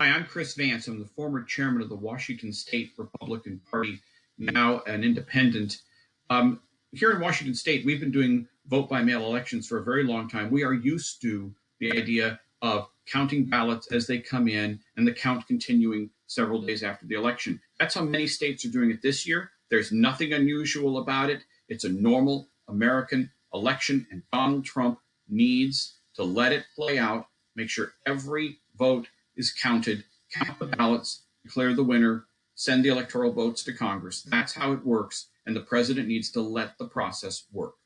Hi, I'm Chris Vance. I'm the former chairman of the Washington State Republican Party, now an independent. Um, here in Washington State, we've been doing vote by mail elections for a very long time. We are used to the idea of counting ballots as they come in and the count continuing several days after the election. That's how many states are doing it this year. There's nothing unusual about it. It's a normal American election, and Donald Trump needs to let it play out, make sure every vote is counted, count the ballots, declare the winner, send the electoral votes to Congress. That's how it works, and the president needs to let the process work.